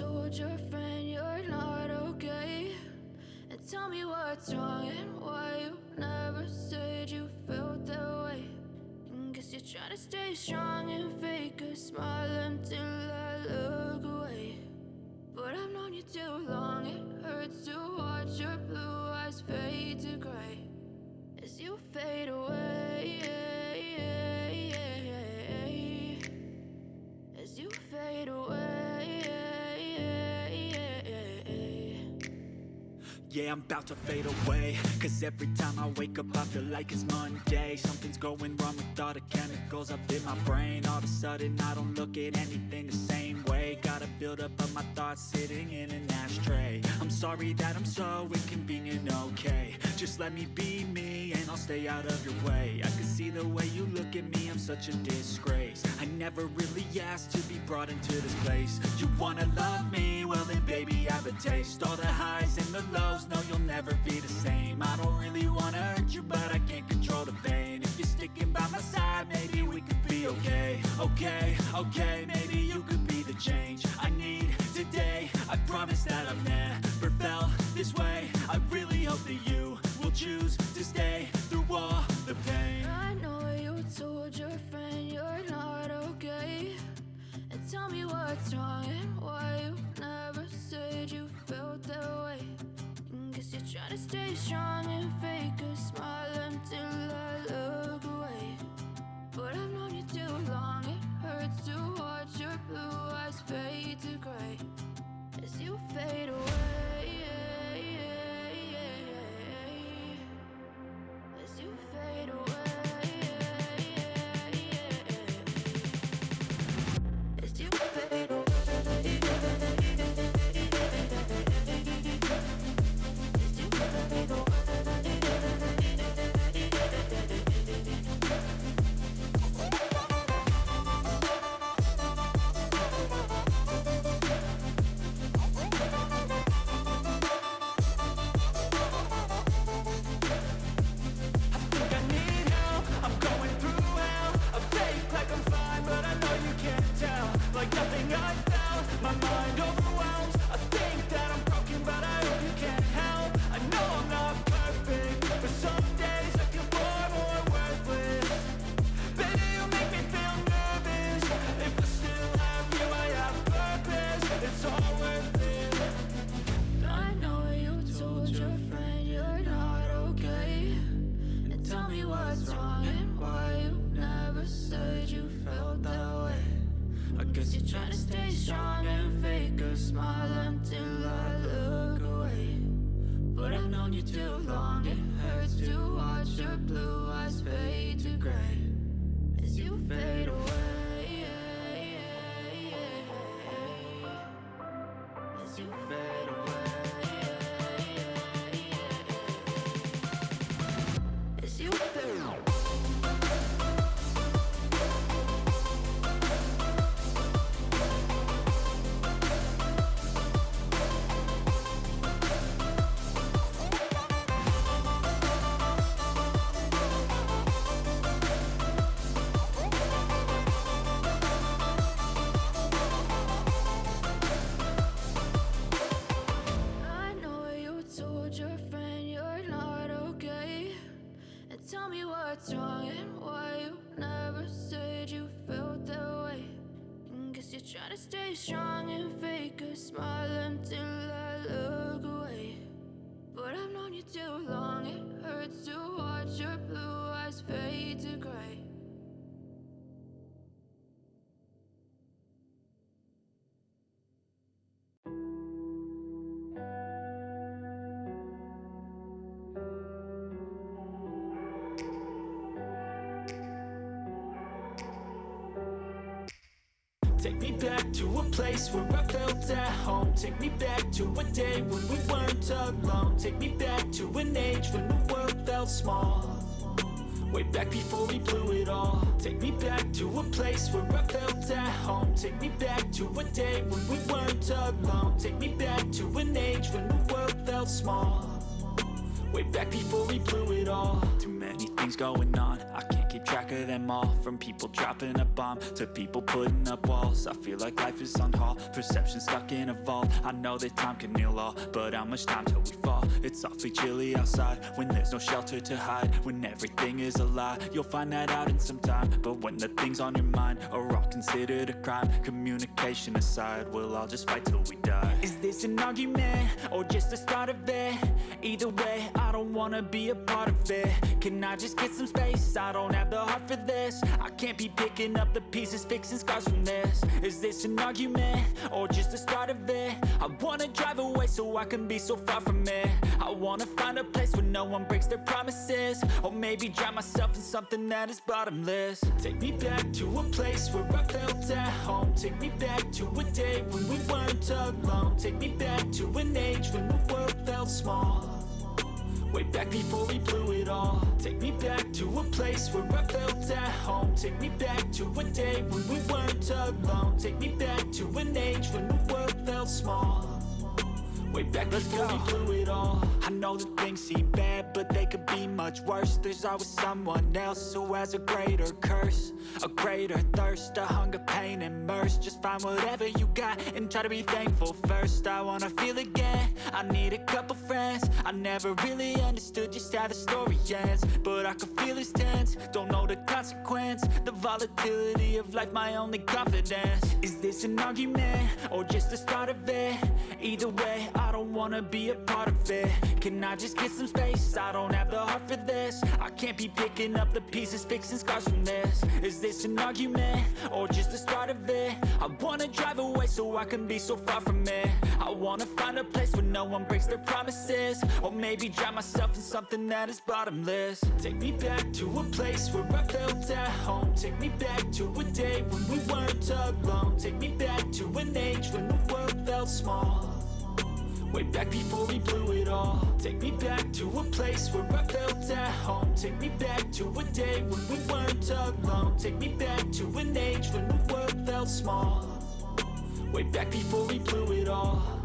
told your friend you're not okay. And tell me what's wrong and why you never said you felt that way. And Guess you're trying to stay strong and fake a smile until I look away. But I've known you too long, it hurts to watch your blue eyes fade to gray. As you fade away Yeah, I'm about to fade away. Cause every time I wake up I feel like it's Monday. Something's going wrong with all the chemicals up in my brain. All of a sudden I don't look at anything the same way. Gotta build up of my thoughts sitting in an ashtray. I'm sorry that I'm so inconvenient, okay Just let me be me and I'll stay out of your way. I can see the way you look at me, I'm such a disgrace. I never really asked to be brought into this place. You wanna love me? Well then baby I have a taste. All the highs and the lows, no you'll never be the same. I don't really wanna hurt you but I can't control the pain. If you're sticking by my side maybe we could be okay. Okay, okay, maybe you could be the change I need today. I promise that I've never felt this way choose to stay through all the pain. I know you told your friend you're not okay. And tell me what's wrong and why you never said you felt that way. And Guess you're trying to stay strong place where I felt at home. Take me back to a day when we weren't alone. Take me back to an age when the world felt small. Way back before we blew it all. Take me back to a place where I felt at home. Take me back to a day when we weren't alone. Take me back to an age when the world felt small. Way back before we blew it all many things going on. I can't keep track of them all. From people dropping a bomb To people putting up walls. I feel like life is on hold. Perception stuck in a vault. I know that time can heal all But how much time till we fall? It's awfully chilly outside When there's no shelter to hide. When everything is a lie You'll find that out in some time. But when the things on your mind Are all considered a crime Communication aside We'll all just fight till we die. Is this an argument? Or just the start of it? Either way, I don't wanna be a part of it. Can I just get some space? I don't have the heart for this. I can't be picking up the pieces Fixing scars from this. Is this an argument? Or just the start of it? I wanna drive away so I can be so far from it. I wanna find a place where no one breaks their promises. Or maybe drown myself in something that is bottomless. Take me back to a place where I felt at home. Take me back to a day when we weren't alone. Take me back to an age when the world felt small Way back before we blew it all. Take me back to a place where I felt at home. Take me back to a day when we weren't alone. Take me back to an age when the world felt small Way back. Before we blew it all. I know that things seem bad, but they could be much worse. There's always someone else who has a greater curse A greater thirst, a hunger, pain, and mercy. Just find whatever you got and try to be thankful first. I wanna feel again, I need a couple friends. I never really understood just how the story ends But I can feel it's tense, don't know the consequence The volatility of life, my only confidence. Is this an argument, or just the start of it? Either way, I don't wanna be a part of it. Can I just get some space? I don't have the heart for this. I can't be picking up the pieces, fixing scars from this. Is this an argument? Or just the start of it? I wanna drive away so I can be so far from it. I wanna find a place where no one breaks their promises. Or maybe drown myself in something that is bottomless. Take me back to a place where I felt at home. Take me back to a day when we weren't alone. Take me back to an age when the world felt small Way back before we blew it all. Take me back to a place where I felt at home. Take me back to a day when we weren't alone. Take me back to an age when the world felt small. Way back before we blew it all